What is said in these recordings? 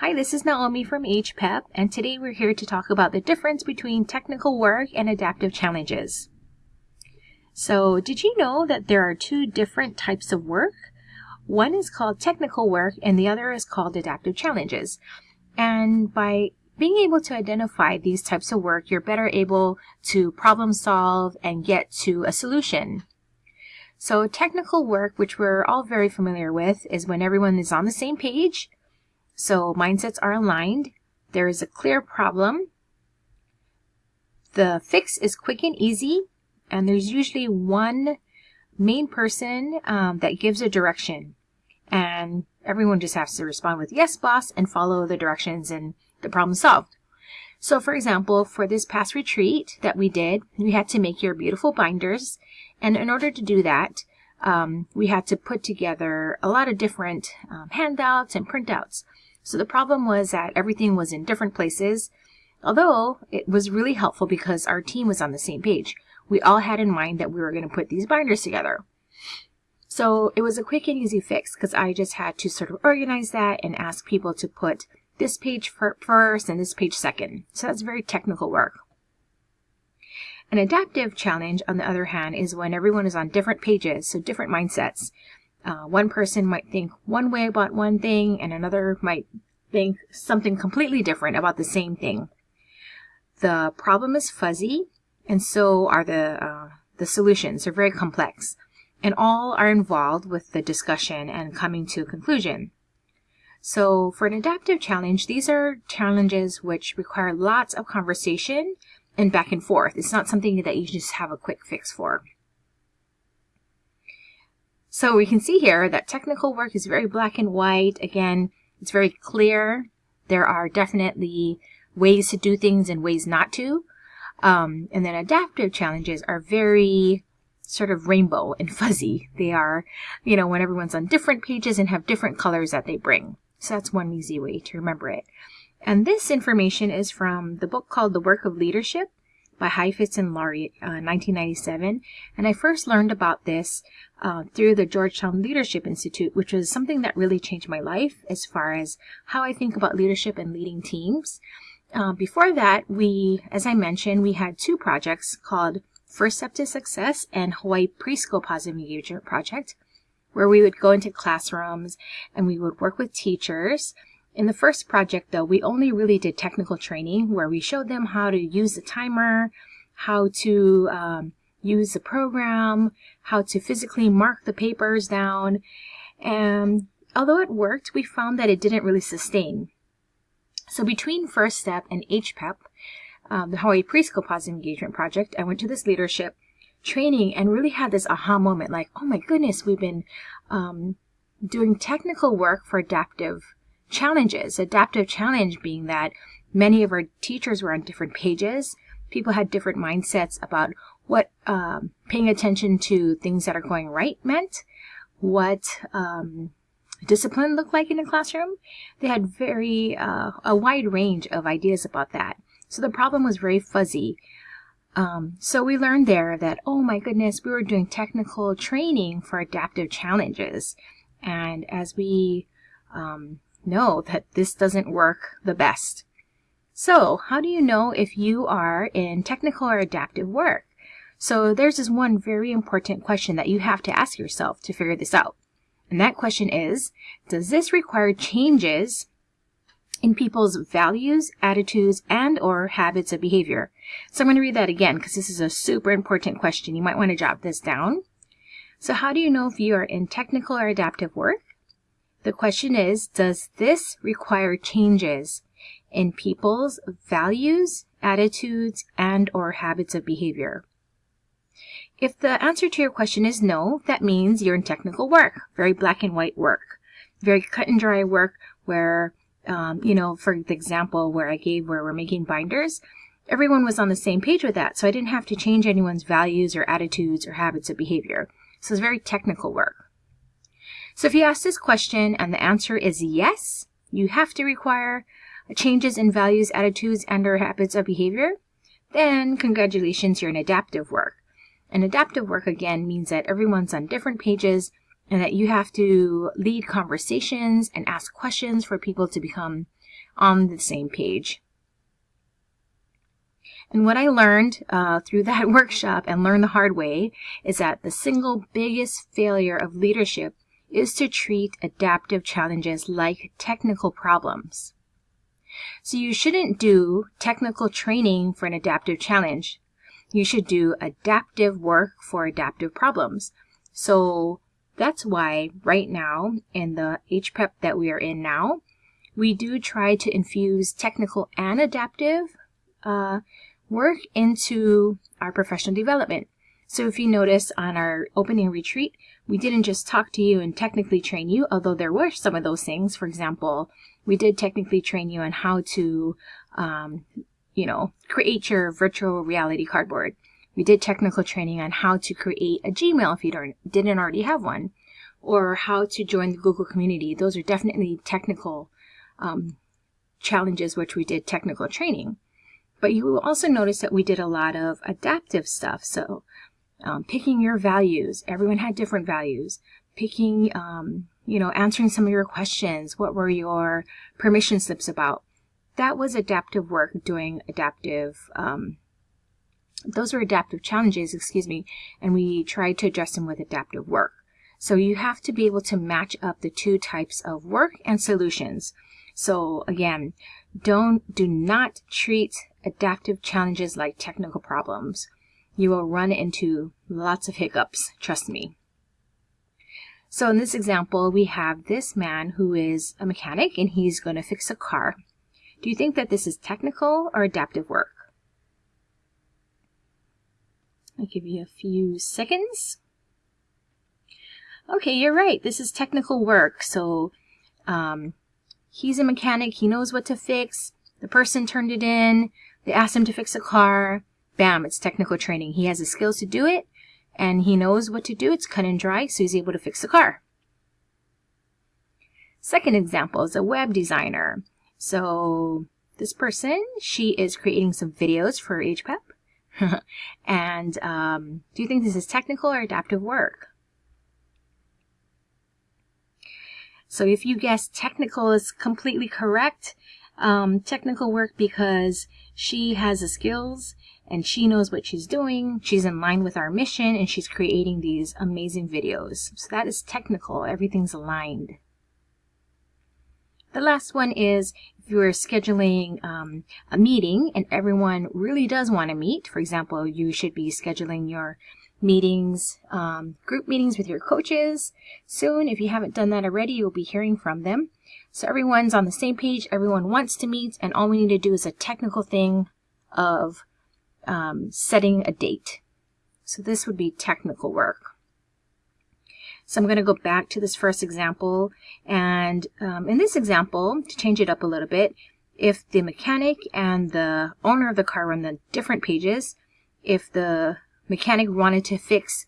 Hi, this is Naomi from HPEP, and today we're here to talk about the difference between technical work and adaptive challenges. So, did you know that there are two different types of work? One is called technical work and the other is called adaptive challenges. And by being able to identify these types of work, you're better able to problem solve and get to a solution. So technical work, which we're all very familiar with, is when everyone is on the same page so mindsets are aligned. There is a clear problem. The fix is quick and easy. And there's usually one main person um, that gives a direction. And everyone just has to respond with yes, boss, and follow the directions and the problem solved. So for example, for this past retreat that we did, we had to make your beautiful binders. And in order to do that, um, we had to put together a lot of different um, handouts and printouts. So the problem was that everything was in different places, although it was really helpful because our team was on the same page. We all had in mind that we were going to put these binders together. So it was a quick and easy fix because I just had to sort of organize that and ask people to put this page first and this page second. So that's very technical work. An adaptive challenge, on the other hand, is when everyone is on different pages, so different mindsets. Uh, one person might think one way about one thing and another might think something completely different about the same thing. The problem is fuzzy and so are the, uh, the solutions. They're very complex and all are involved with the discussion and coming to a conclusion. So for an adaptive challenge, these are challenges which require lots of conversation and back and forth. It's not something that you just have a quick fix for. So we can see here that technical work is very black and white. Again, it's very clear. There are definitely ways to do things and ways not to. Um, and then adaptive challenges are very sort of rainbow and fuzzy. They are, you know, when everyone's on different pages and have different colors that they bring. So that's one easy way to remember it. And this information is from the book called The Work of Leadership by Heifetz and Laurie, uh, 1997. And I first learned about this uh, through the Georgetown Leadership Institute, which was something that really changed my life as far as how I think about leadership and leading teams. Uh, before that, we, as I mentioned, we had two projects called First Step to Success and Hawaii Preschool Positive Engagement Project, where we would go into classrooms and we would work with teachers in the first project, though, we only really did technical training where we showed them how to use the timer, how to um, use the program, how to physically mark the papers down. And although it worked, we found that it didn't really sustain. So between First Step and HPEP, um, the Hawaii Preschool Positive Engagement Project, I went to this leadership training and really had this aha moment like, oh my goodness, we've been um, doing technical work for adaptive challenges. Adaptive challenge being that many of our teachers were on different pages. People had different mindsets about what um, paying attention to things that are going right meant, what um, discipline looked like in a classroom. They had very uh, a wide range of ideas about that. So the problem was very fuzzy. Um, so we learned there that, oh my goodness, we were doing technical training for adaptive challenges. And as we um, know that this doesn't work the best. So how do you know if you are in technical or adaptive work? So there's this one very important question that you have to ask yourself to figure this out. And that question is, does this require changes in people's values, attitudes, and or habits of behavior? So I'm going to read that again because this is a super important question. You might want to jot this down. So how do you know if you are in technical or adaptive work? The question is, does this require changes in people's values, attitudes, and or habits of behavior? If the answer to your question is no, that means you're in technical work, very black and white work, very cut and dry work where, um, you know, for the example where I gave where we're making binders, everyone was on the same page with that. So I didn't have to change anyone's values or attitudes or habits of behavior. So it's very technical work. So if you ask this question and the answer is yes, you have to require changes in values, attitudes, and or habits of behavior, then congratulations, you're in adaptive work. And adaptive work again means that everyone's on different pages and that you have to lead conversations and ask questions for people to become on the same page. And what I learned uh, through that workshop and learned the hard way is that the single biggest failure of leadership is to treat adaptive challenges like technical problems. So you shouldn't do technical training for an adaptive challenge. You should do adaptive work for adaptive problems. So that's why right now in the HPEP that we are in now, we do try to infuse technical and adaptive uh, work into our professional development. So if you notice on our opening retreat, we didn't just talk to you and technically train you, although there were some of those things. For example, we did technically train you on how to, um, you know, create your virtual reality cardboard. We did technical training on how to create a Gmail if you don't, didn't already have one, or how to join the Google community. Those are definitely technical um, challenges, which we did technical training. But you will also notice that we did a lot of adaptive stuff. So um, picking your values. Everyone had different values. Picking, um, you know, answering some of your questions. What were your permission slips about? That was adaptive work, doing adaptive, um, those were adaptive challenges, excuse me, and we tried to address them with adaptive work. So you have to be able to match up the two types of work and solutions. So again, don't, do not treat adaptive challenges like technical problems you will run into lots of hiccups, trust me. So in this example, we have this man who is a mechanic and he's going to fix a car. Do you think that this is technical or adaptive work? I'll give you a few seconds. Okay, you're right. This is technical work. So um, he's a mechanic. He knows what to fix. The person turned it in. They asked him to fix a car bam, it's technical training. He has the skills to do it and he knows what to do. It's cut and dry, so he's able to fix the car. Second example is a web designer. So this person, she is creating some videos for HPEP. and um, do you think this is technical or adaptive work? So if you guess technical is completely correct, um, technical work because she has the skills and she knows what she's doing. She's in line with our mission and she's creating these amazing videos. So that is technical. Everything's aligned. The last one is if you are scheduling um, a meeting and everyone really does want to meet. For example, you should be scheduling your meetings, um, group meetings with your coaches soon. If you haven't done that already, you'll be hearing from them. So everyone's on the same page. Everyone wants to meet and all we need to do is a technical thing of um, setting a date. So this would be technical work. So I'm going to go back to this first example. And um, in this example, to change it up a little bit, if the mechanic and the owner of the car run the different pages, if the mechanic wanted to fix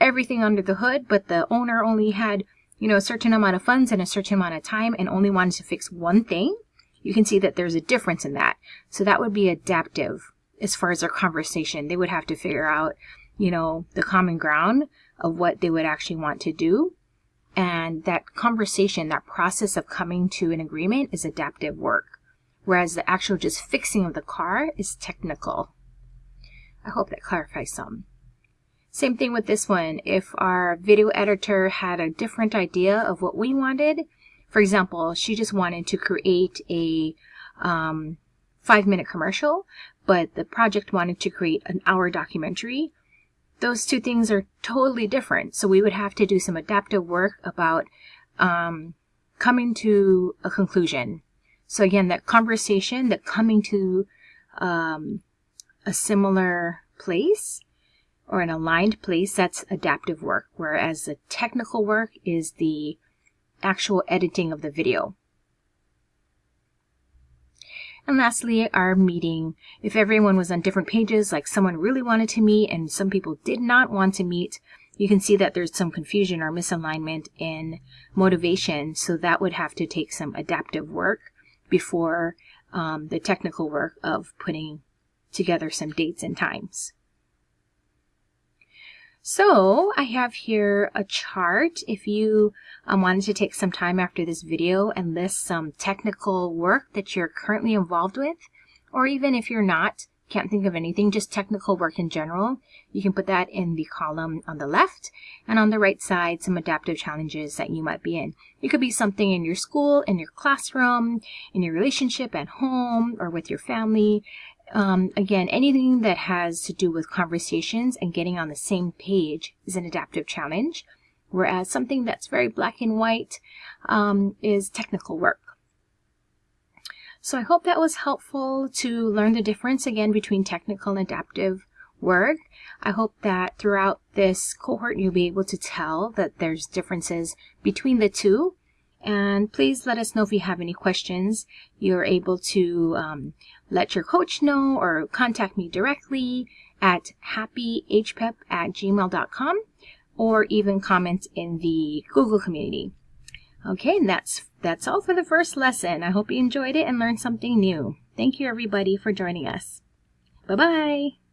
everything under the hood, but the owner only had, you know, a certain amount of funds and a certain amount of time and only wanted to fix one thing, you can see that there's a difference in that. So that would be adaptive as far as their conversation. They would have to figure out, you know, the common ground of what they would actually want to do. And that conversation, that process of coming to an agreement is adaptive work. Whereas the actual just fixing of the car is technical. I hope that clarifies some. Same thing with this one. If our video editor had a different idea of what we wanted, for example, she just wanted to create a um, five minute commercial, but the project wanted to create an hour documentary. Those two things are totally different. So we would have to do some adaptive work about um, coming to a conclusion. So again, that conversation, that coming to um, a similar place or an aligned place, that's adaptive work. Whereas the technical work is the actual editing of the video. And lastly, our meeting. If everyone was on different pages, like someone really wanted to meet and some people did not want to meet, you can see that there's some confusion or misalignment in motivation. So that would have to take some adaptive work before um, the technical work of putting together some dates and times. So I have here a chart. If you um, wanted to take some time after this video and list some technical work that you're currently involved with, or even if you're not, can't think of anything, just technical work in general, you can put that in the column on the left and on the right side, some adaptive challenges that you might be in. It could be something in your school, in your classroom, in your relationship at home or with your family. Um, again, anything that has to do with conversations and getting on the same page is an adaptive challenge, whereas something that's very black and white um, is technical work. So I hope that was helpful to learn the difference again between technical and adaptive work. I hope that throughout this cohort you'll be able to tell that there's differences between the two. And please let us know if you have any questions. You're able to um, let your coach know or contact me directly at happyhpep at gmail.com or even comment in the Google community. Okay, and that's that's all for the first lesson. I hope you enjoyed it and learned something new. Thank you everybody for joining us. Bye-bye.